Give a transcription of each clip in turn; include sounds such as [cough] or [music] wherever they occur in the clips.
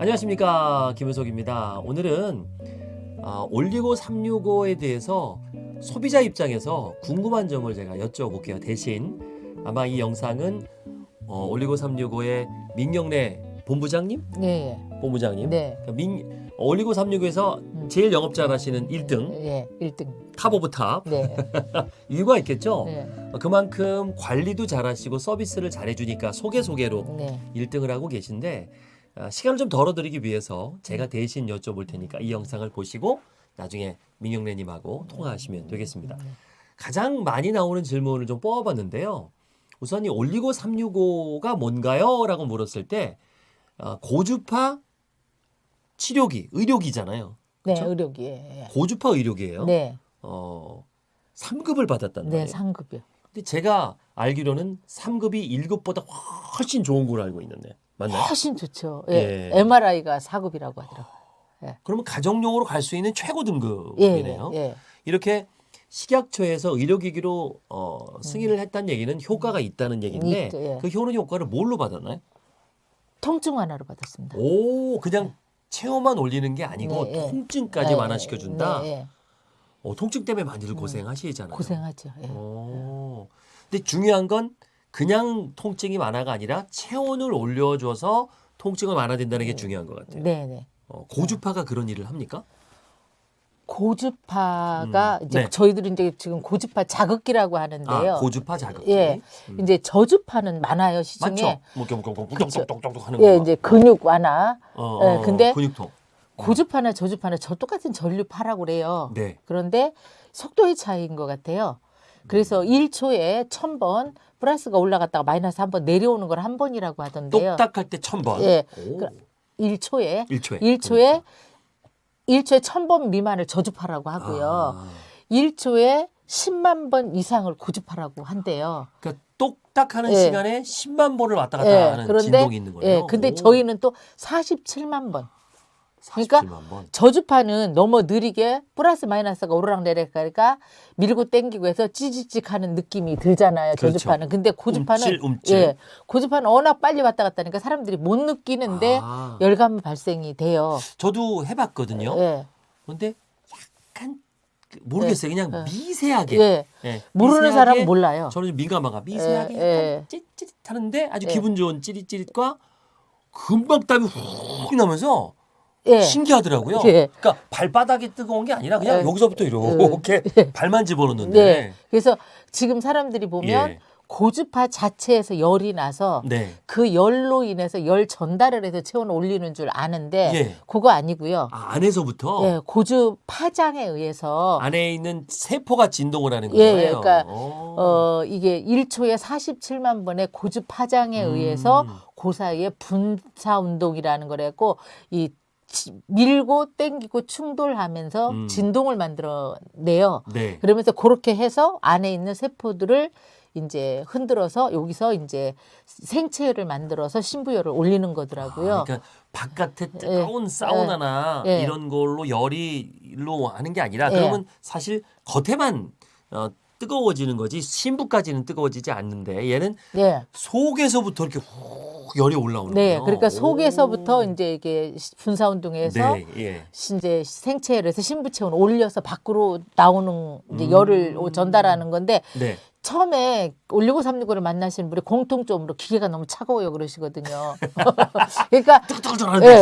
안녕하십니까 김은석입니다. 오늘은 아, 올리고 365에 대해서 소비자 입장에서 궁금한 점을 제가 여쭤볼게요. 대신 아마 이 영상은 어, 올리고 365의 민경래 본부장님, 네, 본부장님, 네, 그러니까 민 올리고 365에서 제일 영업 잘하시는 1등? 예, 1등. top of top? 네, [laughs] 이유가 있겠죠. 네, 어, 그만큼 관리도 잘하시고 서비스를 잘해주니까 소개 소개로 네, 1등을 하고 계신데 아, 시간을 좀 덜어드리기 위해서 제가 대신 여쭤볼 테니까 이 영상을 보시고 나중에 민영래님하고 통화하시면 되겠습니다. 가장 많이 나오는 질문을 좀 뽑아봤는데요. 우선 이 올리고 365가 뭔가요? 라고 물었을 때 아, 고주파 치료기, 의료기잖아요. 네, 그쵸? 의료기. 예, 고주파 의료기예요. 네, 어, 3급을 받았단 말이에요. 네, 상급이요. 근데 제가 알기로는 3급이 1급보다 훨씬 좋은 걸로 알고 있는데 맞나요? 훨씬 좋죠. 예. 예, MRI가 4급이라고 하더라고요. 그러면 가정용으로 갈 수 있는 최고 예, 등급이네요. 예, 이렇게 식약처에서 의료기기로 어, 승인을 했다는 얘기는 효과가 있다는 얘기인데 있죠, 예. 그 효능 효과를 뭘로 받았나요? 통증 완화로 받았습니다. 오 그냥 체온만 올리는 게 아니고 네, 예. 통증까지 예, 완화시켜 준다. 네, 예. 어, 통증 때문에 많이들 고생하시잖아요. 고생하죠. 예. 오. 근데 중요한 건 그냥 통증이 완화가 아니라 체온을 올려줘서 통증을 완화된다는 게 중요한 것 같아요. 네, 네. 어, 고주파가 그런 일을 합니까? 고주파가 음, 이제 네. 저희들은 이제 지금 고주파 자극기라고 하는데요. 아, 고주파 자극기. 예, 음. 이제 저주파는 많아요 시중에. 맞죠? 뭐 이렇게 뭐 그렇죠. 하는 예, 거. 이제 근육 완화. 어, 예, 어, 근데 근육통. 고주파나 저주파나 저 똑같은 전류파라고 그래요. 네. 그런데 속도의 차이인 것 같아요. 그래서 1초에 1000번 플러스가 올라갔다가 마이너스 한 번 내려오는 걸 한 번이라고 하던데요. 똑딱할 때 천 번. 예. 오. 그- 1초에 1초에. 1초에 1초에 1000번 미만을 저주파라고 하고요. 아, 1초에 10만 번 이상을 고주파라고 한대요. 그러니까 똑딱하는 예. 시간에 10만 번을 왔다 갔다 예, 하는 그런데 진동이 있는 거예요. 예, 근데 오, 저희는 또 47만 번. 그러니까 47만 번. 저주파는 너무 느리게 플러스 마이너스가 오르락내리락 하니까 밀고 당기고 해서 찌직찌직 하는 느낌이 들잖아요. 그렇죠. 저주파는. 근데 고주파는 움찔, 움찔. 예, 고주파는 워낙 빨리 왔다 갔다 하니까 사람들이 못 느끼는데 아, 열감 발생이 돼요. 저도 해 봤거든요. 예, 근데 약간 그- 모르겠어요. 그냥 예. 미세하게. 예. 예, 모르는 미세하게 사람은 몰라요. 저는 민감하가 미세하게 예, 약간 예. 찌릿찌릿 하는데 아주 예. 기분 좋은 찌릿찌릿과 금방 땀이 훅 나면서 예, 신기하더라고요. 예. 그러니까 발바닥이 뜨거운 게 아니라 그냥 예. 여기서부터 이렇게 [laughs] 발만 집어넣는데 네. 그래서 지금 사람들이 보면 예. 고주파 자체에서 열이 나서 네. 그 열로 인해서 열 전달을 해서 체온을 올리는 줄 아는데 예. 그거 아니고요. 아, 안에서부터 예, 고주 파장에 의해서 안에 있는 세포가 진동을 하는 예, 거예요. 예, 그러니까, 어. 어 이게 1초에 47만 번의 고주 파장에 음. 의해서 그 사이에 분사 운동이라는 거랬고 이 지- 밀고 땡기고 충돌하면서 음. 진동을 만들어내요. 네. 그러면서 그렇게 해서 안에 있는 세포들을 이제 흔들어서 여기서 이제 생체를 만들어서 신부열을 올리는 거더라고요. 아, 그러니까 바깥에 뜨거운 사우나나 예. 이런 걸로 열이 일로 하는 게 아니라 예. 그러면 사실 겉에만 어, 뜨거워지는 거지 신부까지는 뜨거워지지 않는데 얘는 네. 속에서부터 이렇게 훅 열이 올라오는 네, 거예요. 그러니까 오. 속에서부터 이제 이게 분사 운동에서 네, 예. 이제 생체를 해서 신부체온 올려서 밖으로 나오는 이제 음. 열을 전달하는 건데 네. 처음에 올리고 삼육오를 만나시는 분이 공통점으로 기계가 너무 차가워요 그러시거든요. [laughs] 그러니까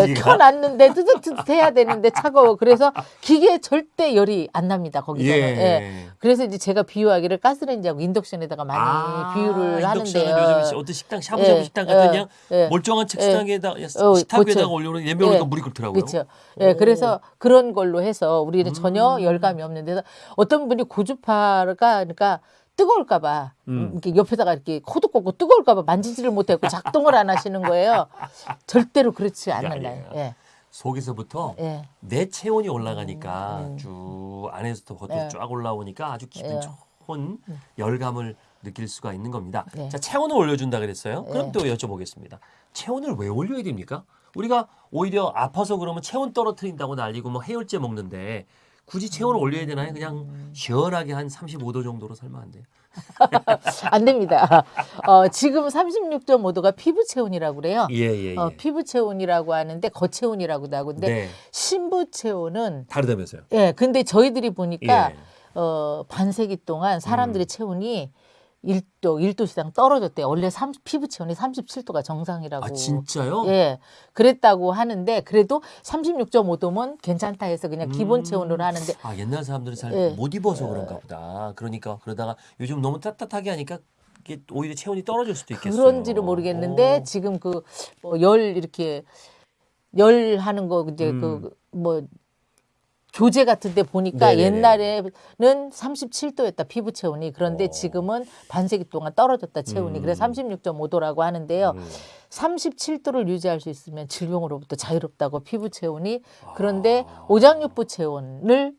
예. 켜놨는데 뜨뜻뜨뜻해야 되는데 차가워. 그래서 기계에 절대 열이 안 납니다 거기서는. 예. 예. 그래서 이제 제가 비유하기를 가스레인지하고 인덕션에다가 많이 아, 비유를 인덕션은 하는데요. 요즘 어떤 식당 샤브샤브 예, 식당 같은 예, 그냥 예. 멀쩡한 책상에다 어, 식탁 위에다가 그렇죠. 올려놓은 예명으니까 예. 물이 끓더라고요. 그렇죠. 예, 그래서 그런 걸로 해서 우리는 전혀 음. 열감이 없는데 서 어떤 분이 고주파가 그러니까 뜨거울까봐 음. 이렇게 옆에다가 이렇게 코도 꽂고 뜨거울까봐 만지지를 못하고 작동을 안 하시는 거예요. [laughs] 절대로 그렇지 않는다. 예, 속에서부터 예, 내 체온이 올라가니까 음. 쭉 안에서부터 겉으로 예. 쫙 올라오니까 아주 기분 예. 좋은 열감을 느낄 수가 있는 겁니다. 네. 자 체온을 올려준다 그랬어요. 그럼 예. 또 여쭤보겠습니다. 체온을 왜 올려야 됩니까? 우리가 오히려 아파서 그러면 체온 떨어뜨린다고 난리고 뭐 해열제 먹는데 굳이 체온을 올려야 되나요? 그냥 시원하게 한 35도 정도로 살면 안 돼요. [laughs] 안 됩니다. 어, 지금 36.5도가 피부 체온이라고 그래요. 예, 예, 예. 어, 피부 체온이라고 하는데 거체온이라고도 하고 근데 네. 신부 체온은 다르다면서요. 예, 근데 저희들이 보니까 예. 어, 반세기 동안 사람들의 음. 체온이 1도, 1도 이상 떨어졌대요. 원래 30, 피부 체온이 37도가 정상이라고. 아, 진짜요? 예, 그랬다고 하는데 그래도 36.5도면 괜찮다 해서 그냥 기본 음. 체온으로 하는데 아, 옛날 사람들은 잘 예. 못 입어서 그런가 보다. 그러니까 그러다가 요즘 너무 따뜻하게 하니까 이게 오히려 체온이 떨어질 수도 있겠어요. 그런지를 모르겠는데 오. 지금 그뭐열 이렇게 열 하는 거 이제 음. 그뭐 교재 같은 데 보니까 네네네. 옛날에는 37도였다 피부 체온이 그런데 어. 지금은 반세기 동안 떨어졌다 체온이 음. 그래서 36.5도라고 하는데요. 음. 37도를 유지할 수 있으면 질병으로부터 자유롭다고 피부 체온이 그런데 아. 오장육부 체온을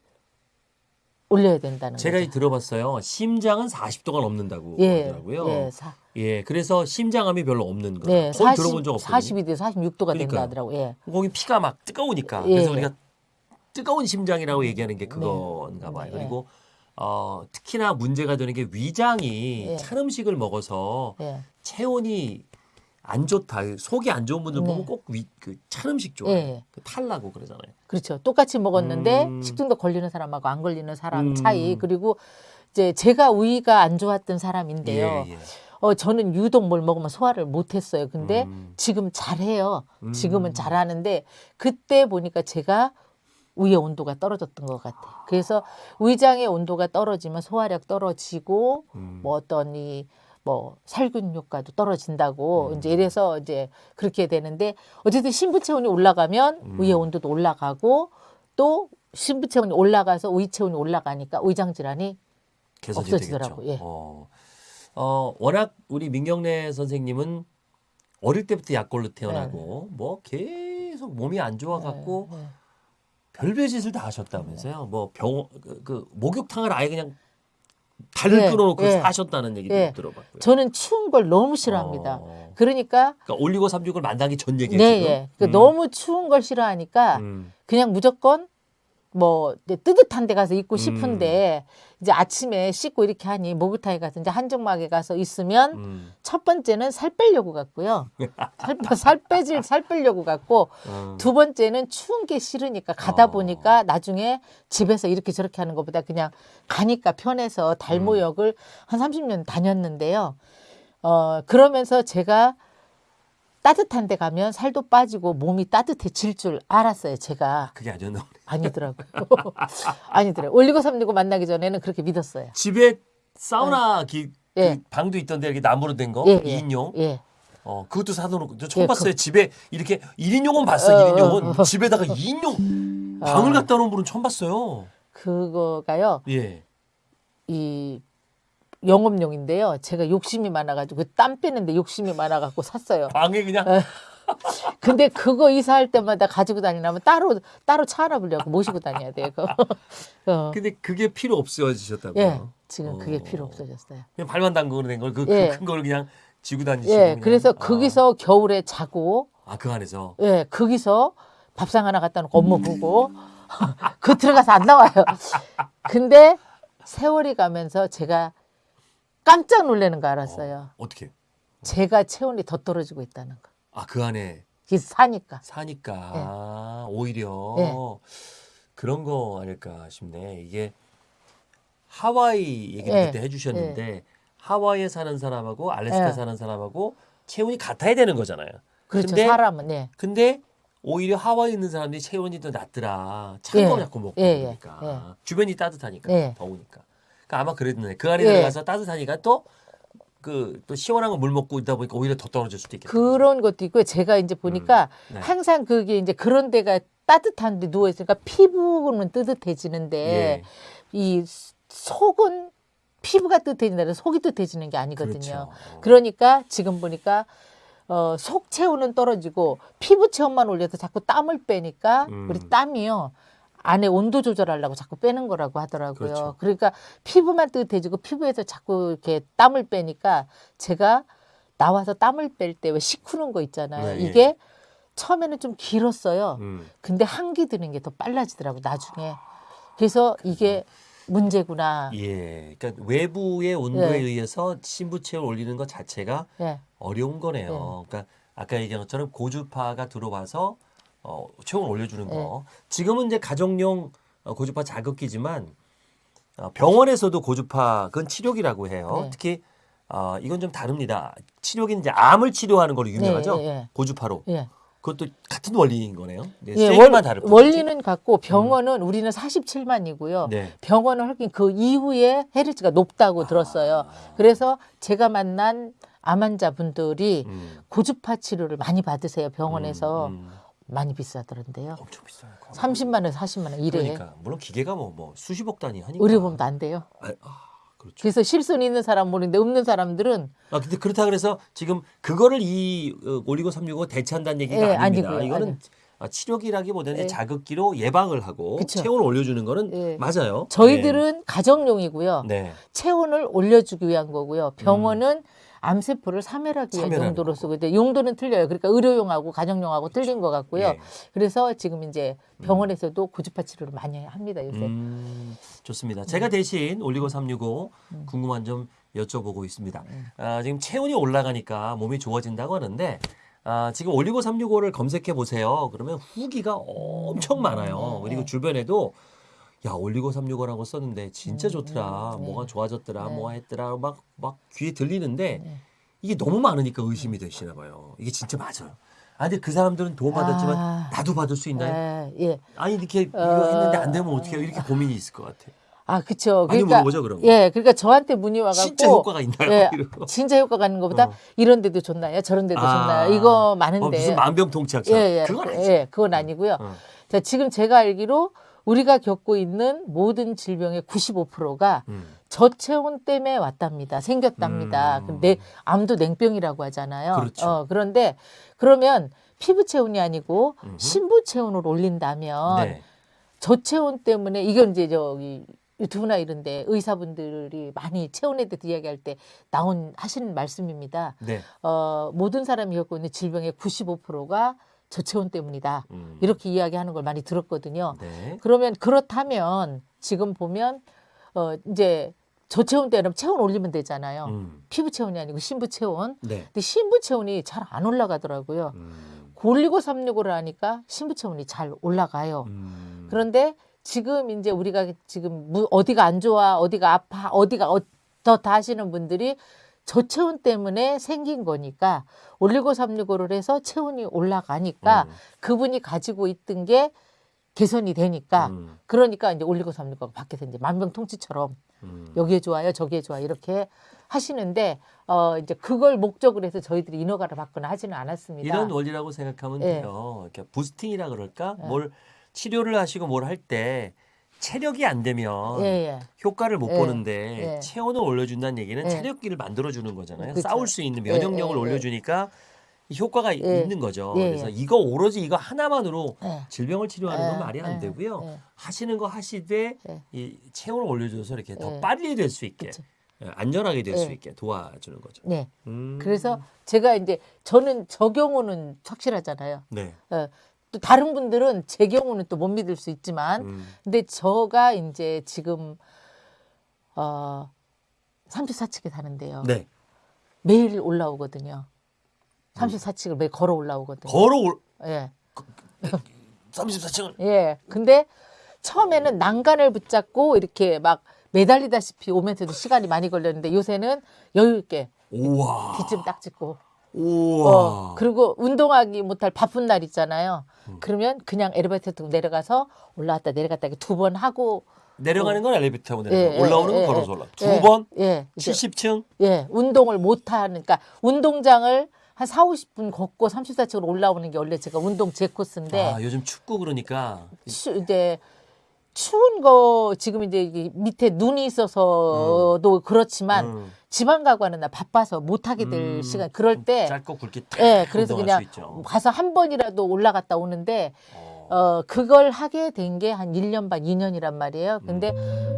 올려야 된다는 제가 거죠. 들어봤어요. 심장은 40도가 넘는다고 예, 하더라고요. 예, 사, 예, 그래서 심장암이 별로 없는 거예요. 네, 거의 40, 들어본 적 없거든요. 42도, 46도가 된다 그러니까요. 하더라고. 요 예. 거기 피가 막 뜨거우니까. 예. 그래서 우리가 뜨거운 심장이라고 얘기하는 게 그건가 봐요. 네. 그리고 어, 특히나 문제가 되는 게 위장이 예. 찬 음식을 먹어서 예. 체온이 안 좋다. 속이 안 좋은 분들 네. 보면 꼭그찬 음식 좋아해요. 예. 그 탈나고 그러잖아요. 그렇죠. 똑같이 먹었는데 음. 식중독 걸리는 사람하고 안 걸리는 사람 음. 차이 그리고 이제 제가 위가 안 좋았던 사람인데요. 예, 예. 어 저는 유독 뭘 먹으면 소화를 못 했어요. 근데 음. 지금 잘해요. 음. 지금은 잘하는데 그때 보니까 제가 위의 온도가 떨어졌던 것 같아요. 그래서 위장의 온도가 떨어지면 소화력 떨어지고 음. 뭐 어떤 이뭐 살균 효과도 떨어진다고 음. 이제 이래서 이제 그렇게 되는데 어쨌든 신부 체온이 올라가면 음. 위의 온도도 올라가고 또 신부 체온이 올라가서 위 체온이 올라가니까 위장 질환이 개선이 없어지더라고, 되겠죠. 예. 어. 어, 워낙 우리 민경래 선생님은 어릴 때부터 약골로 태어나고 뭐 계속 몸이 안 좋아 갖고 네, 네. 별별 짓을 다 하셨다면서요. 뭐 병 그, 그 목욕탕을 아예 그냥 달을 네, 끊어놓고 네. 사셨다는 얘기도 네. 들어봤고요. 저는 추운 걸 너무 싫어합니다. 어. 그러니까 그러니까 올리고 삼육을 만나기 전 얘기예요. 네? 예. 그 음. 너무 추운 걸 싫어하니까 음. 그냥 무조건 뭐 뜨뜻한 데 가서 있고 음. 싶은데 이제 아침에 씻고 이렇게 하니 목욕탕에 가서 이제 한정막에 가서 있으면 음. 첫 번째는 살 빼려고 갔고요. 살, 빼- 살 빼질 살 빼려고 갔고 어. 두 번째는 추운 게 싫으니까 가다 어. 보니까 나중에 집에서 이렇게 저렇게 하는 것보다 그냥 가니까 편해서 달모역을 한 30년 다녔는데요. 어 그러면서 제가 따뜻한 데 가면 살도 빠지고 몸이 따뜻해질 줄 알았어요. 제가 그게 아니었나 보네. 아니더라고요. [laughs] 아니더라고요. 올리고 삼리고 만나기 전에는 그렇게 믿었어요. 집에 사우나 기, 그 예. 방도 있던데 이렇게 나무로 된 거, 예, 예. 2인용. 예. 어, 그것도 사놓고 저 처음 예, 봤어요. 집에 이렇게 1인용은 봤어. 어, 1인용은 집에다가 2인용 방을 아. 갖다 놓은 분은 처음 봤어요. 그거가요. 예. 이 영업용인데요. 제가 욕심이 많아가지고 그땀 빼는데 욕심이 많아갖고 샀어요. 방에 그냥 근데 그거 이사할 때마다 가지고 다니려면 따로 따로 차 하나 불려고 모시고 다녀야 돼요. 어. 근데 그게 필요 없어지셨다고요. 예, 지금 그게 어. 필요 없어졌어요. 그냥 발만 담그는 된걸 그 예. 큰걸 그냥 지고 다니시고 예, 그냥. 그래서 아. 거기서 겨울에 자고, 아, 그 안에서 예, 거기서 밥상 하나 갖다 놓고 업무 보고, [laughs] 그 들어가서 안 나와요. 근데 세월이 가면서 제가 깜짝 놀라는 거 알았어요. 어, 어떻게? 제가 체온이 더 떨어지고 있다는 거. 아, 그 안에 그래서 사니까. 사니까 예. 아, 오히려 예. 그런 거 아닐까 싶네. 이게 하와이 얘기를 예. 그때 해주셨는데 하와이에 사는 사람하고 알래스카 예. 사는 사람하고 체온이 같아야 되는 거잖아요. 그렇죠. 근데 사람은, 예. 근데 오히려 하와이 있는 사람들이 체온이 더 낮더라. 찬 예. 거 자꾸 먹고 예, 예. 그러니까 주변이 따뜻하니까 예. 더우니까. 그러니까 아마 그랬네. 그 안에 예. 들어가서 따뜻하니까 또 그 또 시원한 거 물 먹고 있다 보니까 오히려 더 떨어질 수도 있겠다. 그런 것도 있고요. 제가 이제 보니까 네. 항상 그게 이제 그런 데가 따뜻한데 누워 있으니까 피부는 뜨뜻해지는데 예. 이 속은 피부가 뜨뜻해진다는 속이 뜨뜻해지는 게 아니거든요. 그렇죠. 그러니까 지금 보니까 어, 속 체온은 떨어지고 피부 체온만 올려서 자꾸 땀을 빼니까 음. 우리 땀이요. 안에 온도 조절하려고 자꾸 빼는 거라고 하더라고요. 그렇죠. 그러니까 피부만 뜨뜻해지고 피부에서 자꾸 이렇게 땀을 빼니까 제가 나와서 땀을 뺄 때 왜 시크는 거 있잖아요. 네, 예. 이게 처음에는 좀 길었어요. 음. 근데 한기 드는 게 더 빨라지더라고 나중에. 그래서 이게 문제구나. 예. 그러니까 외부의 온도에 예. 의해서 신부체를 올리는 것 자체가 예. 어려운 거네요. 그러니까 아까 얘기한 것처럼 고주파가 들어와서 어, 체온을 올려주는 거. 지금은 이제 가정용 어, 고주파 자극기지만 어, 병원에서도 고주파 그건 치료기라고 해요. 네. 특히 어, 이건 좀 다릅니다. 치료기는 이제 암을 치료하는 걸로 유명하죠. 예, 예. 고주파로. 예. 그것도 같은 원리인 거네요. 네, 예, 원, 다를. 원리는 같고 병원은 우리는 47만이고요. 네. 병원은 하긴 그 이후에 헤르츠가 높다고 들었어요. 그래서 제가 만난 암 환자분들이 음, 고주파 치료를 많이 받으세요. 병원에서 음, 음. 많이 비싸더란데요. 엄청 비싸요. 30만 원, 40만 원 이래. 그러니까 물론 기계가 뭐, 뭐 수십억 단위 하니까. 의료보험도 안 돼요. 아, 아, 그렇죠. 그래서 실손 있는 사람 모르는데 없는 사람들은 아 근데 그렇다 그래서 지금 그거를 이 어, 올리고 365 대체한다는 얘기가 예, 아닙니다. 아니고요. 이거는 아니. 아, 치료기라기보다는 예. 자극기로 예방을 하고 그쵸. 체온을 올려주는 거는 예. 맞아요. 저희들은 가정용이고요. 네. 네. 체온을 올려주기 위한 거고요. 병원은 암세포를 사멸하기 위한 용도로. 쓰고 근데 용도는 틀려요. 그러니까 의료용하고 가정용하고 틀린 것 같고요. 예. 그래서 지금 이제 병원에서도 고주파 치료를 많이 합니다 요새. 음, 좋습니다. 네. 제가 대신 올리고 365 음. 궁금한 점 여쭤보고 있습니다. 아, 지금 체온이 올라가니까 몸이 좋아진다고 하는데 아, 지금 올리고 365를 검색해 보세요. 그러면 후기가 엄청 많아요. 네, 그리고 네. 주변에도 야 올리고 365라고 썼는데 진짜 좋더라. 음, 네. 뭐가 좋아졌더라. 네. 뭐가 했더라. 막 막 귀에 들리는데 네. 이게 너무 많으니까 의심이 되시나 봐요. 이게 진짜 맞아요. 아 근데 그 사람들은 도움 받았지만 아. 나도 받을 수 있나요? 예, 예. 아니 이렇게 이거 어. 했는데 안 되면 어떻게 해요? 이렇게 고민이 있을 것 같아요. 아, 그쵸. 그러니까 물어보죠, 그럼. 예, 그러니까 저한테 문의 와갖고 진짜 효과가 있나요? 예. [laughs] 진짜 효과가 있는 것보다 어. 이런 데도 좋나요? 저런 데도 아. 좋나요? 이거 어, 많은데. 무슨 만병통치약처럼 예, 예. 그건 그- 아니죠. 예, 그건 아니고요. 어. 자, 지금 제가 알기로 우리가 겪고 있는 모든 질병의 95%가 음. 저체온 때문에 왔답니다. 생겼답니다. 음. 근데 암도 냉병이라고 하잖아요. 그렇죠. 어, 그런데 그러면 피부 체온이 아니고 음흠. 신부 체온을 올린다면 네. 저체온 때문에 이건 이제 저기 유튜브나 이런데 의사분들이 많이 체온에 대해서 이야기할 때 나온 하시는 말씀입니다. 네. 어, 모든 사람이 겪고 있는 질병의 95%가 저체온 때문이다. 음. 이렇게 이야기하는 걸 많이 들었거든요. 네. 그러면 그렇다면 지금 보면 어 이제 저체온 때는 체온 올리면 되잖아요. 음. 피부 체온이 아니고 신부 체온. 네. 근데 신부 체온이 잘 안 올라가더라고요. 음. 올리고 365를 하니까 신부 체온이 잘 올라가요. 음. 그런데 지금 이제 우리가 지금 무- 어디가 안 좋아, 어디가 아파, 어디가 어떻다 하시는 분들이 저체온 때문에 생긴 거니까 올리고 365를 해서 체온이 올라가니까 음. 그분이 가지고 있던 게 개선이 되니까 음. 그러니까 이제 올리고 365가 밖에서 이제 만병통치처럼 음. 여기에 좋아요, 저기에 좋아 이렇게 하시는데 어 이제 그걸 목적으로 해서 저희들이 인허가를 받거나 하지는 않았습니다. 이런 원리라고 생각하면 예. 돼요. 이렇게 부스팅이라 그럴까? 예. 뭘 치료를 하시고 뭘 할 때 체력이 안 되면 예, 예. 효과를 못 예. 보는데 예. 체온을 올려준다는 얘기는 예. 체력기를 만들어 주는 거잖아요. 그쵸. 싸울 수 있는 예, 면역력을 예, 예. 올려주니까 이 효과가 예. 있는 거죠. 예, 그래서 예. 이거 오로지 이거 하나만으로 예. 질병을 치료하는 건 예, 말이 안 예, 되고요. 예. 하시는 거 하시되 예. 이 체온을 올려줘서 이렇게 더 예. 빨리 될 수 있게 그쵸. 예, 안전하게 될수 예. 있게 도와주는 거죠. 네. 음. 그래서 제가 이제 저는 저 경우는 확실하잖아요. 네. 어, 또 다른 분들은 제 경우는 또 못 믿을 수 있지만 음. 근데 저가 이제 지금 어 34층에 사는데요. 네. 매일 올라오거든요. 34층을 매일 걸어 올라오거든요. 걸어 올 예. 34층을 예. 근데 처음에는 난간을 붙잡고 이렇게 막 매달리다시피 오면서도 시간이 많이 걸렸는데 요새는 여유 있게 우와. 뒷좀 딱 찍고 우와. 어, 그리고 운동하기 못할 바쁜 날 있잖아요. 음. 그러면 그냥 엘리베이터 타고 내려가서 올라왔다 내려갔다 두 번 하고 내려가는 건 엘리베이터 타고 예, 내려가. 예, 올라오는 건 예, 걸어서 예. 올라. 예, 두 번? 예, 이제, 70층? 예, 운동을 못 하는 그러니까 운동장을 한 4, 50분 걷고 34층으로 올라오는 게 원래 제가 운동 제 코스인데 아, 요즘 춥고 그러니까 추, 이제 추운 거 지금 이제 밑에 눈이 있어서도 그렇지만 음, 지방 가고 하는 날 바빠서 못 하게 될 음, 시간 그럴 때 짧고 굵게 탁 예, 그래서 그냥. 가서 한 번이라도 올라갔다 오는데 어. 어, 그걸 하게 된 게한 1년 반, 2년이란 말이에요. 근데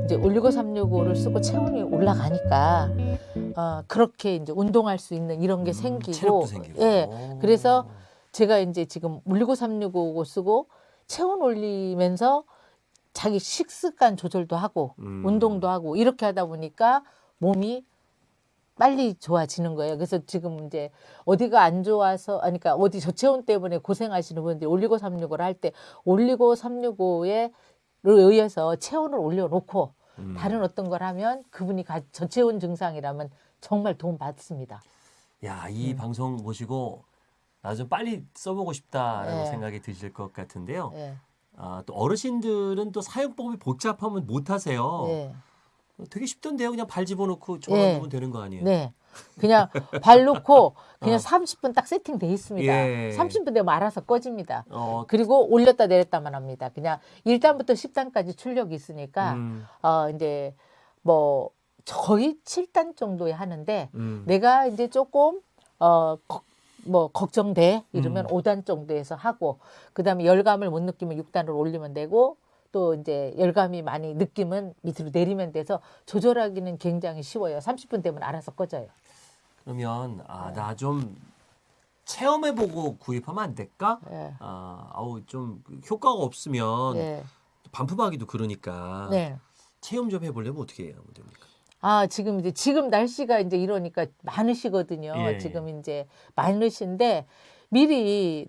이제 올리고 365를 쓰고 체온이 올라가니까 어, 그렇게 이제 운동할 수 있는 이런 게 음, 생기고. 예. 오. 그래서 제가 이제 지금 올리고 365 쓰고 체온 올리면서 자기 식습관 조절도 하고 음. 운동도 하고 이렇게 하다 보니까 몸이 빨리 좋아지는 거예요. 그래서 지금 이제 어디가 안 좋아서 아니 그러니까 어디 저체온 때문에 고생하시는 분들이 올리고 365를 할 때 올리고 365에 의해서 체온을 올려놓고 음. 다른 어떤 걸 하면 그분이 가, 저체온 증상이라면 정말 도움 받습니다. 야, 음. 이 방송 보시고 나 좀 빨리 써보고 싶다라고 네. 생각이 드실 것 같은데요. 예. 아, 또 어르신들은 또 사용법이 복잡하면 못 하세요. 예. 되게 쉽던데요. 그냥 발 집어넣고 예. 누르면 되는 거 아니에요? 네. 그냥 발 놓고 그냥 어. 30분 딱 세팅돼 있습니다. 예. 30분 되면 알아서 꺼집니다. 어, 그리고 올렸다 내렸다만 합니다. 그냥 1단부터 10단까지 출력이 있으니까 음, 어 이제 뭐 거의 7단 정도에 하는데 음. 내가 이제 조금 어 뭐 걱정돼 이러면 음. 5단 정도에서 하고 그다음에 열감을 못 느끼면 6단으로 올리면 되고 또 이제 열감이 많이 느끼면 밑으로 내리면 돼서 조절하기는 굉장히 쉬워요. 30분 되면 알아서 꺼져요. 그러면 아, 네. 나좀 체험해보고 구입하면 안 될까? 예. 아, 아우 좀 효과가 없으면 예. 반품하기도 그러니까 네. 체험 좀 해보려면 어떻게 해야 됩니까? 아, 지금 이제 지금 날씨가 이제 이러니까 많으시거든요. 예. 지금 이제 많으신데 미리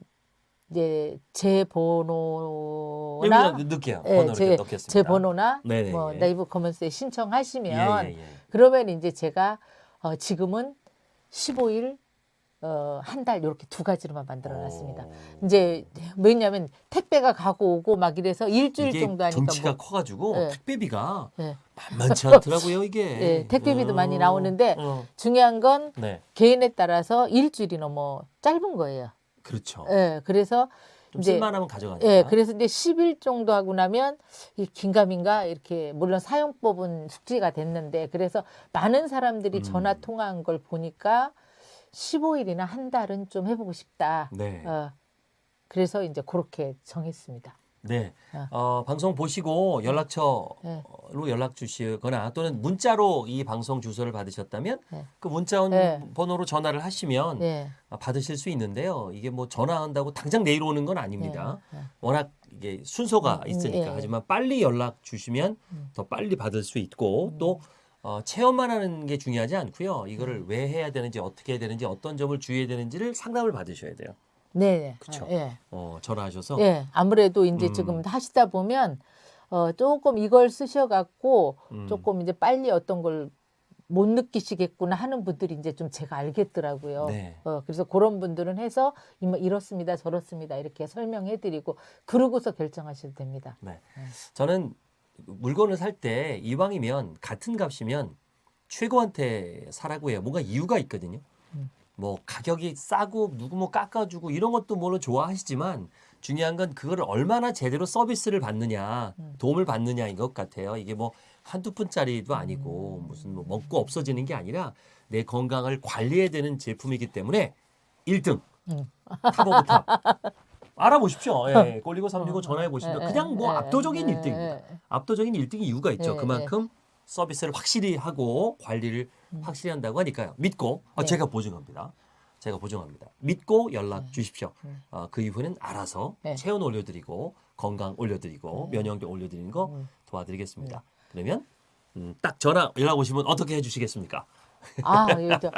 이제 제 번호나 여기다 넣을게요. 예, 번호 제, 이렇게 넣겠습니다. 제 번호나 네네, 뭐 예. 네이버 커먼스에 신청하시면 예, 예, 예. 그러면 이제 제가 어, 지금은 15일 어, 한 달 이렇게 두 가지로만 만들어 놨습니다. 오. 이제 왜냐하면 택배가 가고 오고 막 이래서 일주일 정도 하니까 덩치가 뭐, 커가지고 예. 택배비가 예. 만만치 [laughs] 않더라고요 이게. 예, 택배비도 어, 많이 나오는데 어, 중요한 건 네, 개인에 따라서 일주일이 너무 짧은 거예요. 그렇죠. 예, 그래서 좀 이제- 쓸만하면 가져가니까. 예, 그래서 이제 10일 정도 하고 나면 이 긴가민가 이렇게 물론 사용법은 숙지가 됐는데 그래서 많은 사람들이 음. 전화 통화한 걸 보니까 15일이나 한 달은 좀 해보고 싶다. 네. 어, 그래서 이제 그렇게 정했습니다. 네. 어. 어, 방송 보시고 연락처로 네. 연락 주시거나 또는 문자로 이 방송 주소를 받으셨다면 네. 그 문자 네. 번호로 전화를 하시면 예. 아, 받으실 수 있는데요. 이게 뭐 전화한다고 당장 내일 오는 건 아닙니다. 예, 예. 워낙 이게 순서가 음, 있으니까 예. 하지만 빨리 연락 주시면 음. 더 빨리 받을 수 있고 또 어, 체험만 하는 게 중요하지 않고요. 이거를 왜 해야 되는지 어떻게 해야 되는지 어떤 점을 주의해야 되는지를 상담을 받으셔야 돼요. 네, 네. 그쵸. 예. 어, 전화하셔서 예. 아무래도 이제 음. 지금 하시다 보면 어, 조금 이걸 쓰셔갖고 음. 조금 이제 빨리 어떤 걸 못 느끼시겠구나 하는 분들이 이제 좀 제가 알겠더라고요. 네. 어, 그래서 그런 분들은 해서 이뭐 이렇습니다, 저렇습니다 이렇게 설명해드리고 그러고서 결정하셔도 됩니다. 네. 저는 물건을 살 때 이왕이면 같은 값이면 최고한테 사라고 해요. 뭔가 이유가 있거든요. 음. 뭐 가격이 싸고 누구 뭐 깎아주고 이런 것도 물론 좋아하시지만 중요한 건 그거를 얼마나 제대로 서비스를 받느냐 음. 도움을 받느냐인 것 같아요. 이게 뭐 한두 푼짜리도 아니고 무슨 뭐 먹고 없어지는 게 아니라 내 건강을 관리해야 되는 제품이기 때문에 1등 음. top of top 알아보십시오. 예, 올리고 365 전화해 보시면 예, 그냥 뭐 예, 압도적인 예, 1등입니다. 예. 압도적인 1등이 이유가 있죠. 예, 그만큼 서비스를 확실히 하고 관리를 확실히 한다고 하니까요. 믿고 아, 네. 제가 보증합니다. 제가 보증합니다. 믿고 연락 주십시오. 네. 어, 그 이후에는 알아서 네. 체온 올려드리고 건강 올려드리고 면역력 올려드리는 거 음. 도와드리겠습니다. 그러면 음, 딱 전화 연락 오시면 어떻게 해주시겠습니까? [laughs] 아, 예, 저,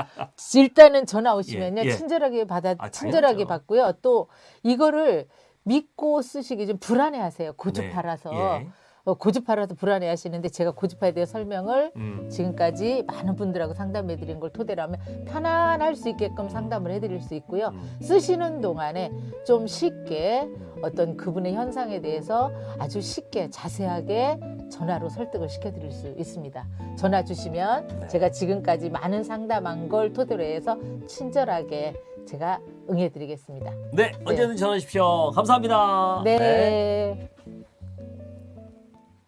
일단은 전화 오시면요. 예, 예. 친절하게 받아, 아, 친절하게 당연하죠. 받고요. 또 이거를 믿고 쓰시기 좀 불안해 하세요. 네. 고집팔아서. 예. 어, 고집팔아서 불안해 하시는데 제가 고집파에 대해 설명을 음. 지금까지 많은 분들하고 상담해 드린 걸 토대로 하면 편안할 수 있게끔 상담을 해 드릴 수 있고요. 음. 쓰시는 동안에 좀 쉽게 어떤 그분의 현상에 대해서 아주 쉽게 자세하게 전화로 설득을 시켜 드릴 수 있습니다. 전화 주시면 네. 제가 지금까지 많은 상담한 걸 토대로 해서 친절하게 제가 응해 드리겠습니다. 네, 언제든 전화 주십시오. 감사합니다. 네.